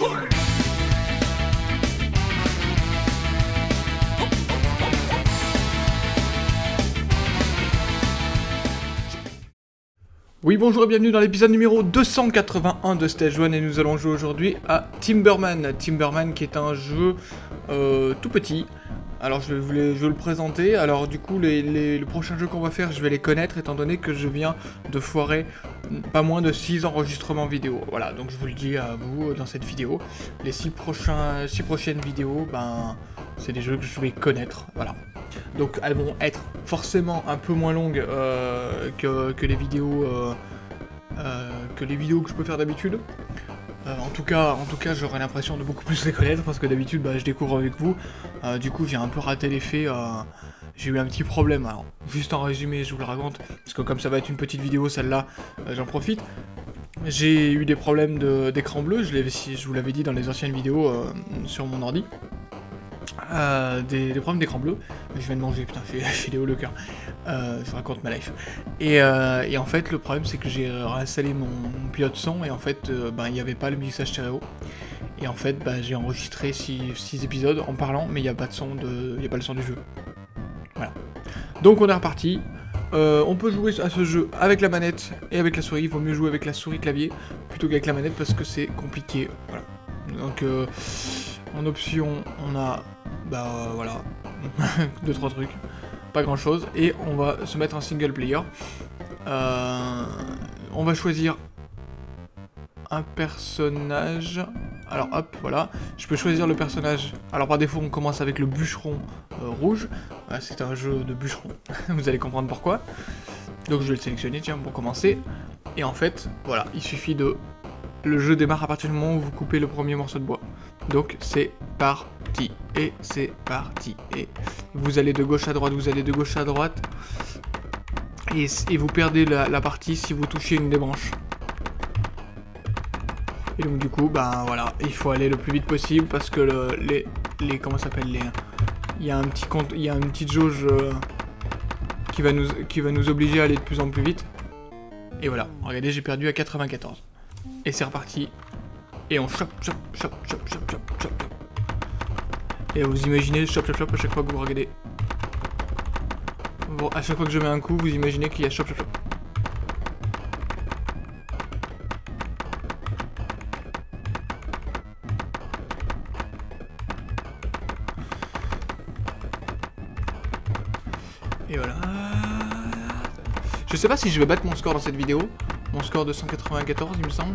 Oui bonjour et bienvenue dans l'épisode numéro 281 de Stage 1 et nous allons jouer aujourd'hui à Timberman. Timberman qui est un jeu euh, tout petit. Alors je vais, je le présenter, alors du coup les, les, le prochain jeu qu'on va faire je vais les connaître étant donné que je viens de foirer pas moins de 6 enregistrements vidéo. Voilà donc je vous le dis à vous dans cette vidéo. Les 6 prochains, prochaines vidéos, ben c'est des jeux que je vais connaître, voilà. Donc elles vont être forcément un peu moins longues euh, que, les vidéos euh, euh, que les vidéos que je peux faire d'habitude. En tout cas, en tout cas j'aurai l'impression de beaucoup plus les connaître parce que d'habitude bah, je découvre avec vous. du coup j'ai un peu raté l'effet. j'ai eu un petit problème. Alors juste en résumé je vous le raconte parce que comme ça va être une petite vidéo celle-là j'en profite. J'ai eu des problèmes d'écran bleu, je, je vous l'avais dit dans les anciennes vidéos sur mon ordi. Euh, des, problèmes d'écran bleu. Je viens de manger, putain, j'ai des hauts le cœur. Euh, je raconte ma life. Euh, et, en fait, le problème, c'est que j'ai réinstallé mon, pilote son et en fait, ben, il n'y avait pas le mixage stéréo. Et en fait, ben, j'ai enregistré 6 épisodes en parlant, mais il n'y a pas de son de, a pas le son du jeu. Voilà. Donc on est reparti. on peut jouer à ce jeu avec la manette et avec la souris. Il vaut mieux jouer avec la souris clavier plutôt qu'avec la manette parce que c'est compliqué. Voilà. Donc en option, on a bah euh, voilà, deux trois trucs, pas grand chose, et on va se mettre en single player. Euh, on va choisir un personnage. Alors hop, voilà. Je peux choisir le personnage. Alors par défaut, on commence avec le bûcheron euh, rouge. c'est un jeu de bûcheron. Vous allez comprendre pourquoi. Donc je vais le sélectionner, tiens, pour commencer. Et en fait, voilà, il suffit de... Le jeu démarre à partir du moment où vous coupez le premier morceau de bois. Donc c'est Et c'est parti. Et vous allez de gauche à droite, vous allez de gauche à droite. Et, vous perdez la, partie si vous touchez une des branches. Et donc du coup, ben voilà, il faut aller le plus vite possible parce que le, les, les, comment s'appelle les, il y a un petit compte, il y a une petite jauge euh, qui va nous, qui va nous obliger à aller de plus en plus vite. Et voilà, regardez, j'ai perdu à 94. Et c'est reparti. Et on chope, chope, chope, chope, chope, chope, chope. Et vous imaginez chop, chop, chop à chaque fois que vous regardez. Bon, à chaque fois que je mets un coup, vous imaginez qu'il y a chop, chop, chop. Et voilà. Je sais pas si je vais battre mon score dans cette vidéo. Mon score de 194, il me semble.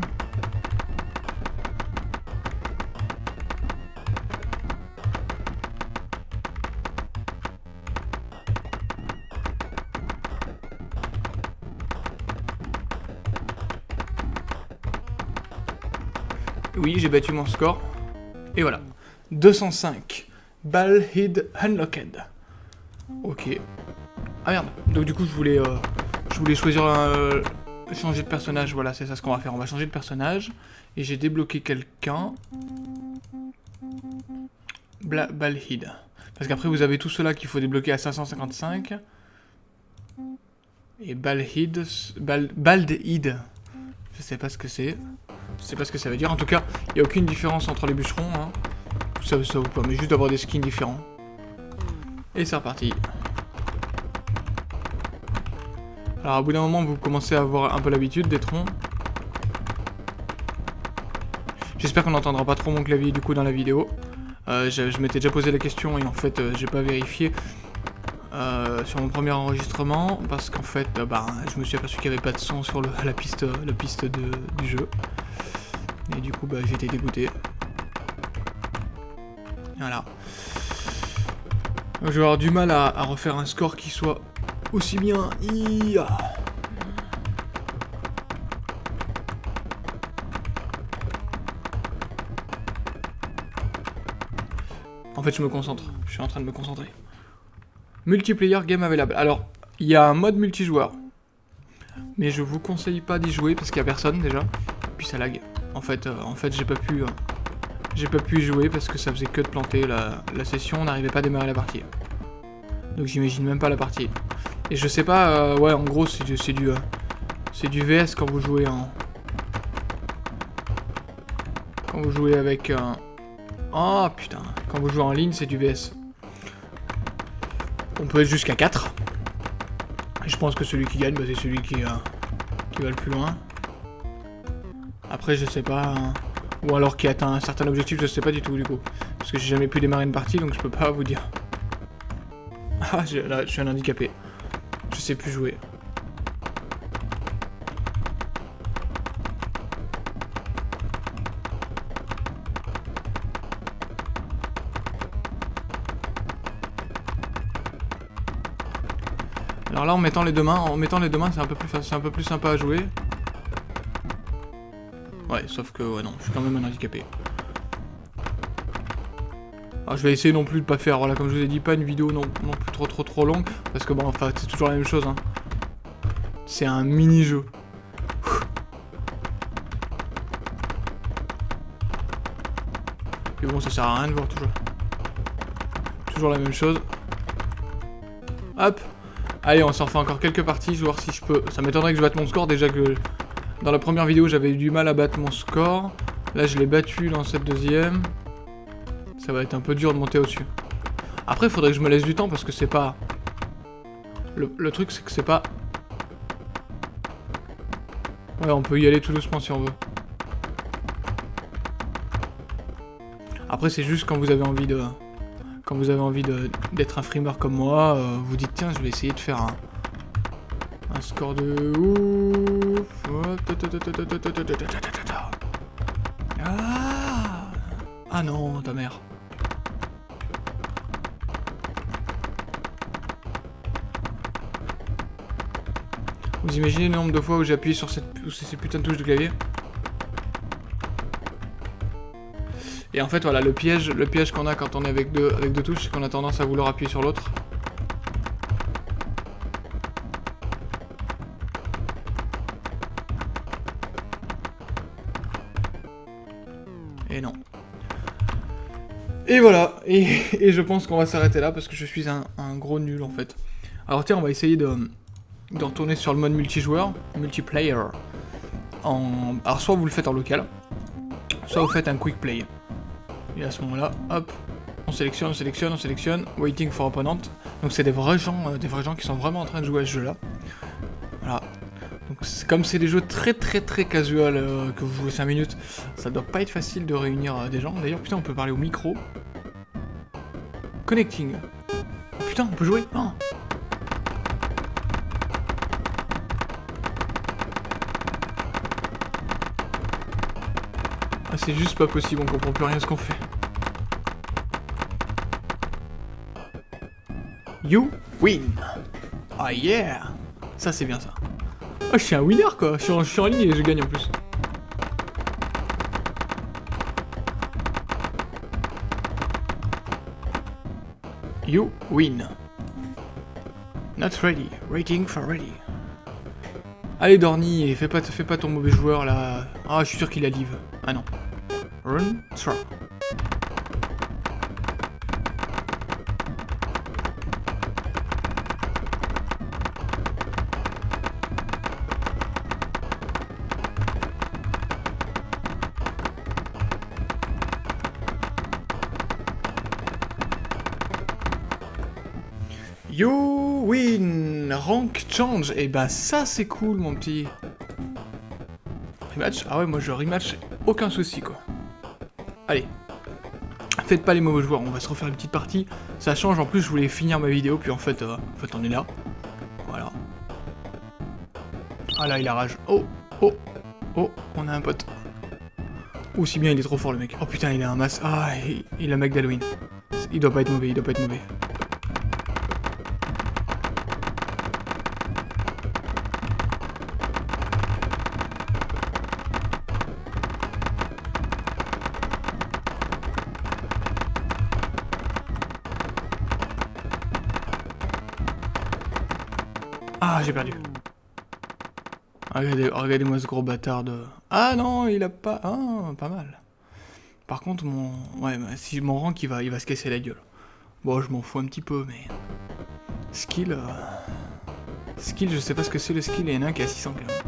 Oui, j'ai battu mon score. Et voilà. 205. Ball Hid Unlocked. Ok. Ah merde. Donc du coup, je voulais, euh, je voulais choisir un... changer de personnage. Voilà, c'est ça ce qu'on va faire. On va changer de personnage. Et j'ai débloqué quelqu'un. Balhid. Parce qu'après, vous avez tout cela qu'il faut débloquer à 555. Et Balhid... Bal. Je sais pas ce que c'est. Je sais pas ce que ça veut dire. En tout cas, il n'y a aucune différence entre les bûcherons. Hein. Ça, vous permet juste d'avoir des skins différents. Et c'est reparti. Alors, au bout d'un moment, vous commencez à avoir un peu l'habitude des troncs. J'espère qu'on n'entendra pas trop mon clavier du coup dans la vidéo. Euh, je, m'étais déjà posé la question et en fait, euh, j'ai pas vérifié. Euh, sur mon premier enregistrement parce qu'en fait bah, je me suis aperçu qu'il n'y avait pas de son sur la piste, la piste du jeu. Et du coup, bah, été dégoûté. Voilà. Je vais avoir du mal à, refaire un score qui soit aussi bien. En fait, je me concentre. Je suis en train de me concentrer. Multiplayer game available. Alors, il y a un mode multijoueur. Mais je vous conseille pas d'y jouer parce qu'il y a personne déjà. Et puis ça lag. En fait, euh, en fait j'ai pas pu... Euh, j'ai pas pu jouer parce que ça faisait que de planter la, session, on n'arrivait pas à démarrer la partie. Donc j'imagine même pas la partie. Et je sais pas, euh, ouais en gros c'est du, du, c'est du VS quand vous jouez en... Quand vous jouez avec. Oh putain, quand vous jouez en ligne, c'est du VS. On peut être jusqu'à 4. Je pense que celui qui gagne, bah, c'est celui qui, qui va le plus loin. Après, je sais pas... Hein. Ou alors qui atteint un certain objectif, je sais pas du tout du coup. Parce que j'ai jamais pu démarrer une partie, donc je peux pas vous dire. Ah, là, je suis un handicapé. Je sais plus jouer. Alors là, en mettant les deux mains, en mettant les deux mains, c'est un peu plus, c'est un peu plus sympa à jouer. Ouais, sauf que, ouais, non, je suis quand même un handicapé. Alors, je vais essayer non plus de pas faire, voilà, comme je vous ai dit, pas une vidéo non, non plus trop trop trop longue, parce que bon, enfin, c'est toujours la même chose, hein. C'est un mini-jeu. Et bon, ça sert à rien de voir toujours. Toujours la même chose. Hop Allez, on s'en refait encore quelques parties, je vais voir si je peux... Ça m'étonnerait que je batte mon score, déjà que dans la première vidéo, j'avais eu du mal à battre mon score. Là, je l'ai battu dans cette deuxième. Ça va être un peu dur de monter au-dessus. Après, il faudrait que je me laisse du temps, parce que c'est pas... Le, truc, c'est que c'est pas... Ouais, on peut y aller tout doucement si on veut. Après, c'est juste quand vous avez envie de quand vous avez envie d'être un frimeur comme moi, euh, vous dites tiens, je vais essayer de faire un, un score de ouf. Ah, ah non, ta mère. Vous imaginez le nombre de fois où j'ai appuyé sur cette, ces putains de touches de clavier Et en fait, voilà, le piège, le piège qu'on a quand on est avec deux touches, c'est qu'on a tendance à vouloir appuyer sur l'autre. Et non. Et voilà, et, je pense qu'on va s'arrêter là parce que je suis un, gros nul en fait. Alors tiens, on va essayer de, de retourner sur le mode multijoueur, multiplayer. Alors soit vous le faites en local, soit vous faites un quick play. Et à ce moment-là, hop, on sélectionne, on sélectionne, on sélectionne, waiting for opponent. Donc c'est des vrais gens, euh, des vrais gens qui sont vraiment en train de jouer à ce jeu-là. Comme c'est des jeux très très très casual euh, que vous jouez 5 minutes, ça doit pas être facile de réunir euh, des gens. D'ailleurs, putain, on peut parler au micro. Connecting. Oh, putain, on peut jouer oh. Ah, c'est juste pas possible, on comprend plus rien ce qu'on fait. You win. Ah yeah Ça c'est bien ça. Oh, je suis un winner quoi, je suis, en, ligne et je gagne en plus. You win. Not ready. Rating for ready. Allez Dorny, fais pas, fais pas ton mauvais joueur là. Ah, je suis sûr qu'il a live. Ah non. Run. You win! Rank change! Et eh bah ben, ça c'est cool mon petit. Rematch? Ah ouais moi je rematch, aucun souci quoi. Allez. Faites pas les mauvais joueurs, on va se refaire une petite partie. Ça change, en plus je voulais finir ma vidéo, puis en fait, euh, en fait on est là. Voilà. Ah là il a rage. Oh, oh, oh, on a un pote. Ou si bien il est trop fort le mec. Oh putain il a un masse. Ah, il, il a un mec d'Halloween. Il doit pas être mauvais, il doit pas être mauvais. Ah, j'ai perdu. Regardez-moi ce gros bâtard de... Ah non, il a pas... Ah, pas mal. Par contre, mon... Ouais, si mon rank, il va, il va se casser la gueule. Bon, je m'en fous un petit peu, mais... Skill... Euh, skill, je sais pas ce que c'est le skill, et il y en a un qui a 600 quand.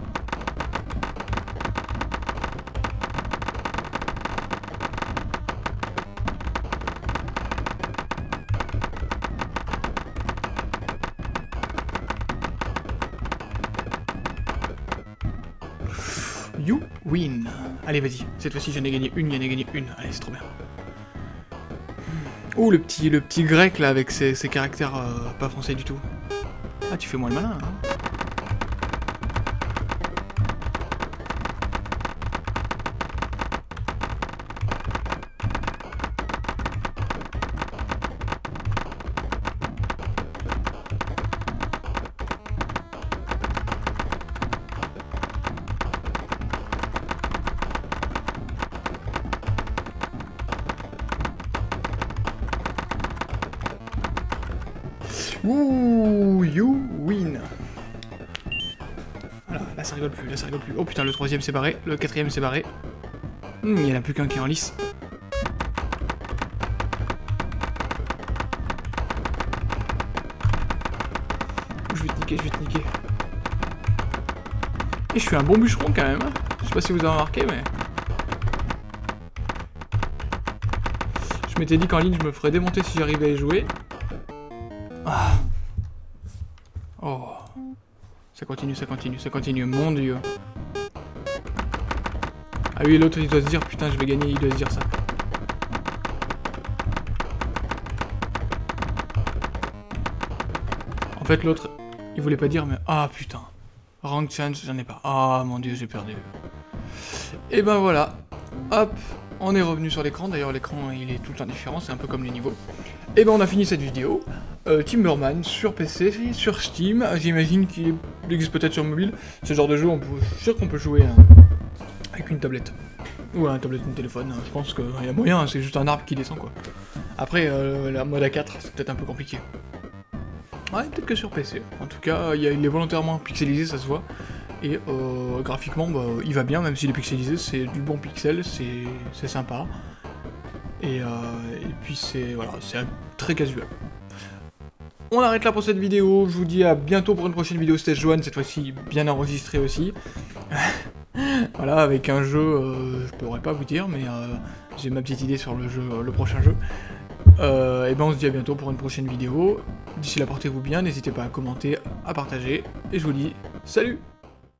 Allez, vas-y. Cette fois-ci, j'en ai gagné une, j'en ai gagné une. Allez, c'est trop bien. Ouh, le petit, le petit grec, là, avec ses, caractères euh, pas français du tout. Ah, tu fais moins le malin, hein Ouh, you win. Voilà, là ça rigole plus, là ça rigole plus. Oh putain, le troisième s'est barré, le quatrième s'est barré. Hmm, il n'y en a plus qu'un qui est en lice. Je vais te niquer, je vais te niquer. Et je suis un bon bûcheron quand même. Hein. Je sais pas si vous avez remarqué, mais... Je m'étais dit qu'en ligne, je me ferais démonter si j'arrivais à y jouer. Ça continue, ça continue, ça continue, mon dieu. Ah oui, l'autre il doit se dire, putain, je vais gagner, il doit se dire ça. En fait, l'autre, il voulait pas dire, mais ah putain. Rank change, j'en ai pas. Ah mon dieu, j'ai perdu. Et ben voilà. Hop, on est revenu sur l'écran. D'ailleurs, l'écran, il est tout le temps différent, c'est un peu comme les niveaux. Et ben on a fini cette vidéo. Euh, Timberman sur PC, sur Steam, j'imagine qu'il existe peut-être sur mobile. Ce genre de jeu, on peut, je suis sûr qu'on peut jouer hein, avec une tablette. Ou un tablette, un téléphone, hein. je pense qu'il y a moyen, hein, c'est juste un arbre qui descend quoi. Après, euh, la mode A4, c'est peut-être un peu compliqué. Ouais, peut-être que sur PC. En tout cas, il, est volontairement pixelisé, ça se voit. Et euh, graphiquement, bah, il va bien, même s'il est pixelisé, c'est du bon pixel, c'est sympa. Et, et puis c'est voilà, c'est très casual. On arrête là pour cette vidéo, je vous dis à bientôt pour une prochaine vidéo Stage 1, cette fois-ci bien enregistrée aussi. voilà, avec un jeu, euh, je pourrais pas vous dire, mais euh, j'ai ma petite idée sur le jeu, le prochain jeu. Euh, et ben on se dit à bientôt pour une prochaine vidéo. D'ici là, portez-vous bien, n'hésitez pas à commenter, à partager, et je vous dis salut